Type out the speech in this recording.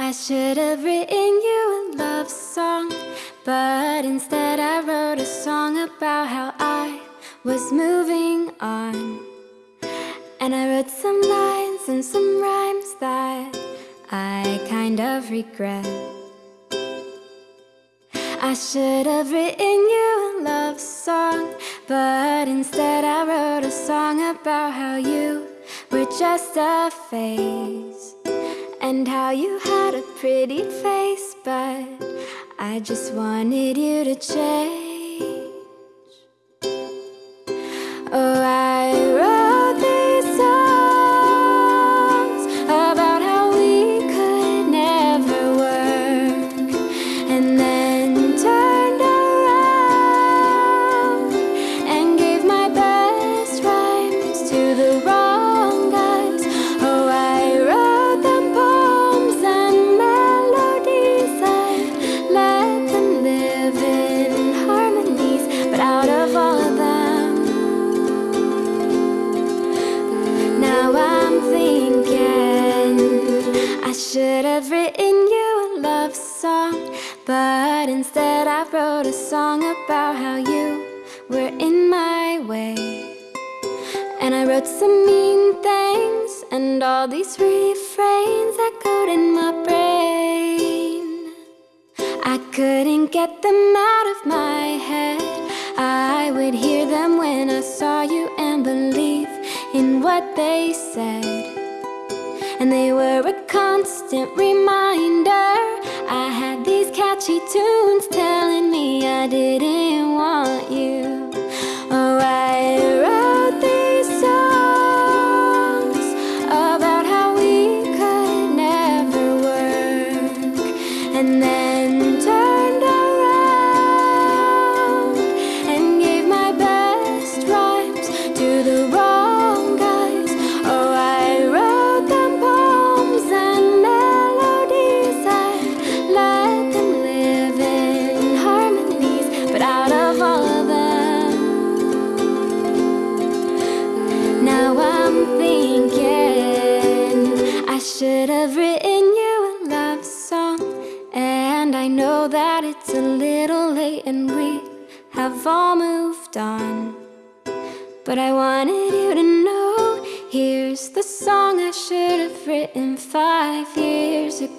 I should have written you a love song, but instead I wrote a song about how I was moving on. And I wrote some lines and some rhymes that I kind of regret. I should have written you a love song, but instead I wrote a song about how you were just a phase. And how you had a pretty face But I just wanted you to change have written you a love song. But instead I wrote a song about how you were in my way. And I wrote some mean things And all these refrains echoed in my brain. I couldn't get them out of my head. I would hear them when I saw you And believe in what they said And they were a constant reminder. I had these catchy tunes telling me I didn't want you. Oh, I wrote these songs about how we could never work, and then that it's a little late and we have all moved on. But I wanted you to know here's the song I should have written five years ago.